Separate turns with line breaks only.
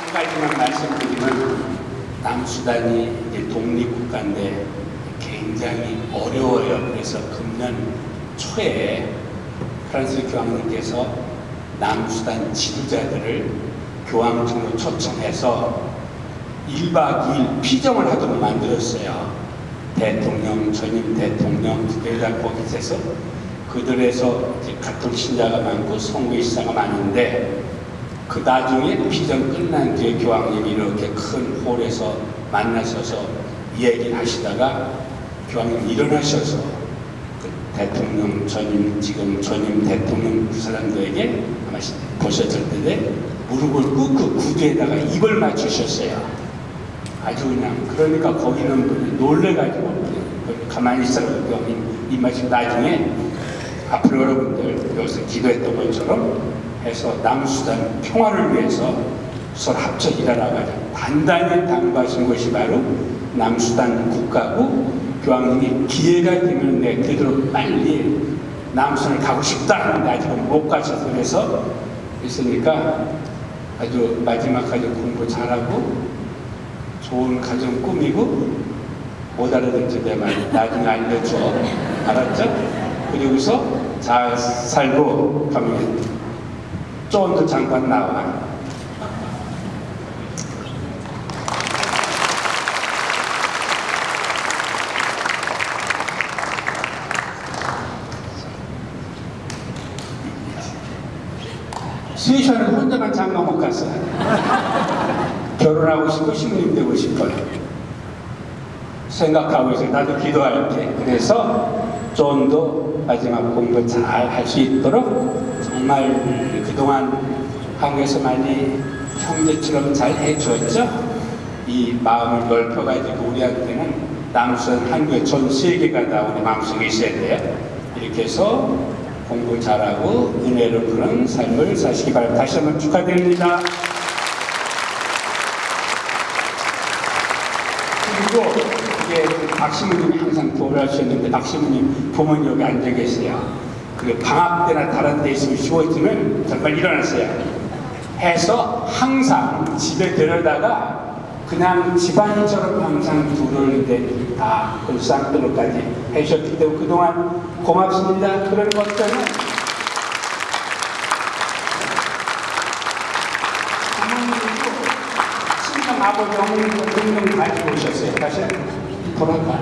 한 가지만 말씀드리면 남수단이 이제 독립국가인데 굉장히 어려워요. 그래서 금년 초에 프랑스 교황님께서 남수단 지도자들을 교황청으로 초청해서 1박 2일 피정을 하도록 만들었어요. 대통령, 전임 대통령, 국회의장 거기서 그들에서 이제 가톨 신자가 많고 성교 시사가 많은데 그 나중에 피정 끝난 뒤에 교황님이 이렇게 큰 홀에서 만나셔서 얘기를 하시다가 교황님 일어나셔서 그 대통령 전임 지금 전임 대통령 그 사람들에게 아마 보셨을 텐데 무릎을 꿇고 구두에다가 입을 맞추셨어요. 아주 그냥 그러니까 거기는 놀래가지고 가만히 있으라고 교황님 입맞추 나중에 앞으로 여러분들 여기서 기도했던 것처럼 해서 남수단 평화를 위해서 서로 합쳐 일하라가지고 단단히 당부하신 것이 바로 남수단 국가고 교황님이 기회가 되면 내 그대로 빨리 남수단을 가고 싶다 하는데 아직은 못 가셔서 그래서 있으니까 아주 마지막까지 공부 잘하고 좋은 가정 꾸미고 못 알아듣지 내 말. 나중에 알려줘. 알았죠? 그리고서 잘 살고 가면 쫀도 잠깐 나와? 스위션은 혼자만 장가 못 갔어요 결혼하고 싶고 신부님 되고 싶어요. 생각하고 있어요. 나도 기도할게. 그래서 좀더 마지막 공부 잘 할 수 있도록 정말 그동안 한국에서 많이 형제처럼 잘 해줬죠? 이 마음을 넓혀가지고 우리한테는 남수는 한국의 전 세계가 다 우리 마음속에 있어야 돼요. 이렇게 해서 공부 잘하고 은혜로 그런 삶을 사시기 바랍니다. 다시 한번 축하드립니다. 그리고 이게 박시무님이 항상 도우하셨는데 박시무님 부모님 여기 앉아 계세요. 그 방학 때나 다른 데 있으면 쉬고 있으면 정말 일어났어요. 해서 항상 집에 데려다가 그냥 집안처럼 항상 이제 다 불상들로까지 해주셨기 때문에 그동안 고맙습니다. 그런 부모님도 친정 아버지 어머니도 등등 가지고 오셨어요. 사실 돌아가.